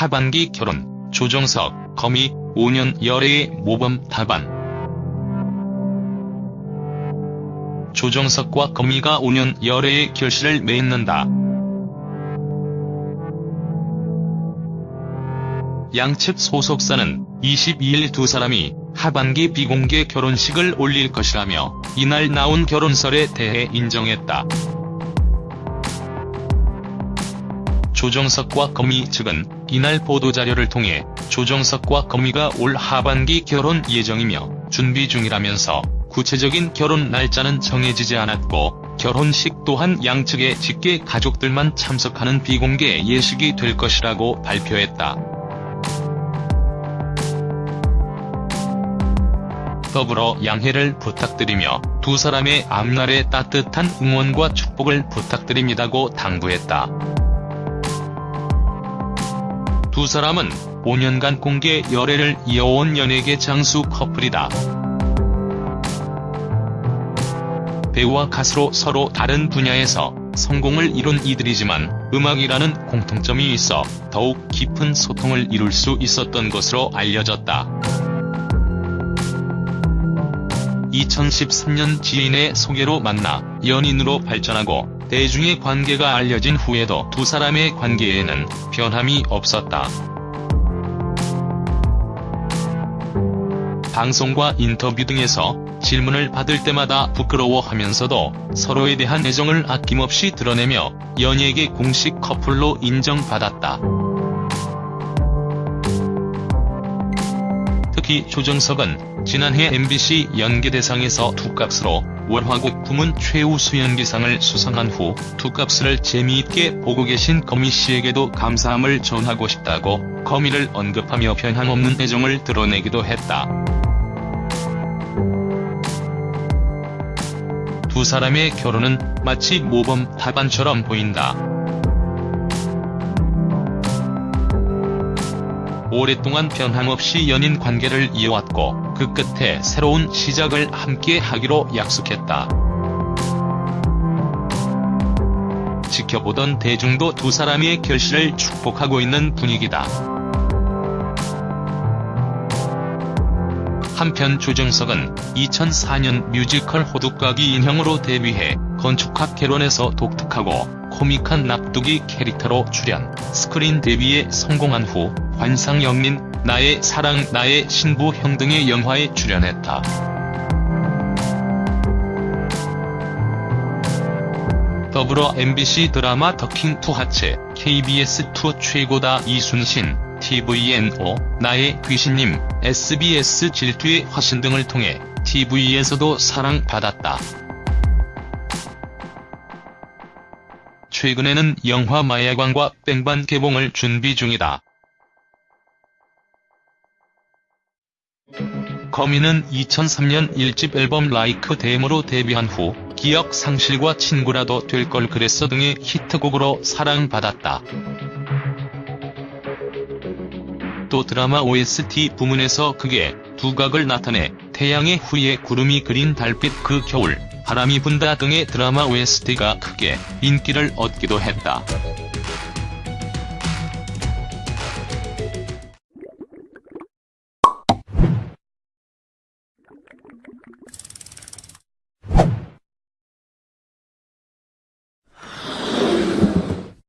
하반기 결혼, 조정석, 거미, 5년 열애의 모범 답안. 조정석과 거미가 5년 열애의 결실을 맺는다. 양측 소속사는 22일 두 사람이 하반기 비공개 결혼식을 올릴 것이라며 이날 나온 결혼설에 대해 인정했다. 조정석과 거미 측은 이날 보도자료를 통해 조정석과 거미가 올 하반기 결혼 예정이며 준비 중이라면서 구체적인 결혼 날짜는 정해지지 않았고 결혼식 또한 양측의 직계 가족들만 참석하는 비공개 예식이 될 것이라고 발표했다. 더불어 양해를 부탁드리며 두 사람의 앞날에 따뜻한 응원과 축복을 부탁드립니다고 당부했다. 두 사람은 5년간 공개 열애를 이어온 연예계 장수 커플이다. 배우와 가수로 서로 다른 분야에서 성공을 이룬 이들이지만 음악이라는 공통점이 있어 더욱 깊은 소통을 이룰 수 있었던 것으로 알려졌다. 2013년 지인의 소개로 만나 연인으로 발전하고 대중의 관계가 알려진 후에도 두 사람의 관계에는 변함이 없었다. 방송과 인터뷰 등에서 질문을 받을 때마다 부끄러워하면서도 서로에 대한 애정을 아낌없이 드러내며 연예계 공식 커플로 인정받았다. 특히 조정석은 지난해 MBC 연기대상에서 두값으로 월화국 부문 최우수 연기상을 수상한 후 두값을 재미있게 보고 계신 거미 씨에게도 감사함을 전하고 싶다고 거미를 언급하며 변함없는 애정을 드러내기도 했다. 두 사람의 결혼은 마치 모범 답안처럼 보인다. 오랫동안 변함없이 연인 관계를 이어왔고 그 끝에 새로운 시작을 함께 하기로 약속했다. 지켜보던 대중도 두 사람의 결실을 축복하고 있는 분위기다. 한편 조정석은 2004년 뮤지컬 호두까기 인형으로 데뷔해 건축학 개론에서 독특하고 코믹한 납뜩이 캐릭터로 출연, 스크린 데뷔에 성공한 후 관상, 역린, 나의 사랑 나의 신부 형 등의 영화에 출연했다. 더불어 MBC 드라마 더킹 투하츠, KBS2 최고다 이순신, tvN 오 나의 귀신님, SBS 질투의 화신 등을 통해 TV에서도 사랑받았다. 최근에는 영화 마야광과 뺑반 개봉을 준비 중이다. 거미는 2003년 1집 앨범 라이크 데모로 데뷔한 후 기억 상실과 친구라도 될 걸 그랬어 등의 히트곡으로 사랑받았다. 또 드라마 OST 부문에서 극의 두각을 나타내 태양의 후예 구름이 그린 달빛 그 겨울, 바람이 분다 등의 드라마 OST가 크게 인기를 얻기도 했다.